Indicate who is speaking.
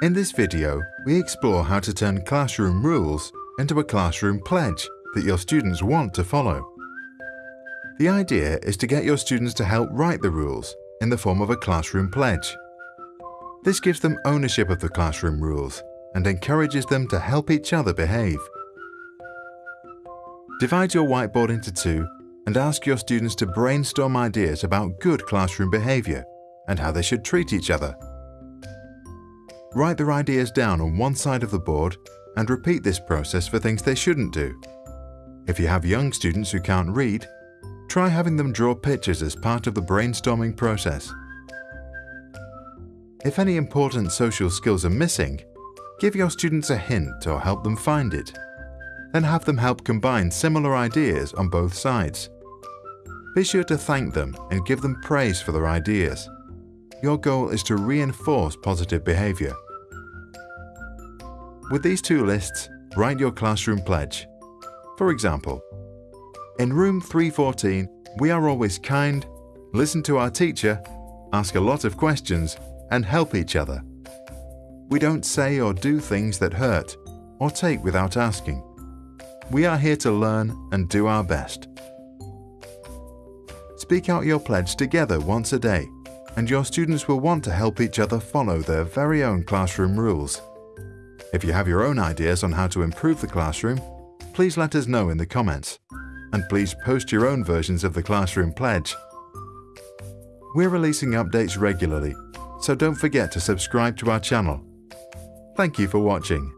Speaker 1: In this video, we explore how to turn classroom rules into a classroom pledge that your students want to follow. The idea is to get your students to help write the rules in the form of a classroom pledge. This gives them ownership of the classroom rules and encourages them to help each other behave. Divide your whiteboard into two and ask your students to brainstorm ideas about good classroom behavior and how they should treat each other. Write their ideas down on one side of the board and repeat this process for things they shouldn't do. If you have young students who can't read, try having them draw pictures as part of the brainstorming process. If any important social skills are missing, give your students a hint or help them find it. Then have them help combine similar ideas on both sides. Be sure to thank them and give them praise for their ideas. Your goal is to reinforce positive behavior. With these two lists, write your classroom pledge. For example, in room 314, we are always kind, listen to our teacher, ask a lot of questions, and help each other. We don't say or do things that hurt or take without asking. We are here to learn and do our best. Speak out your pledge together once a day and your students will want to help each other follow their very own classroom rules. If you have your own ideas on how to improve the classroom, please let us know in the comments. And please post your own versions of the Classroom Pledge. We're releasing updates regularly, so don't forget to subscribe to our channel. Thank you for watching.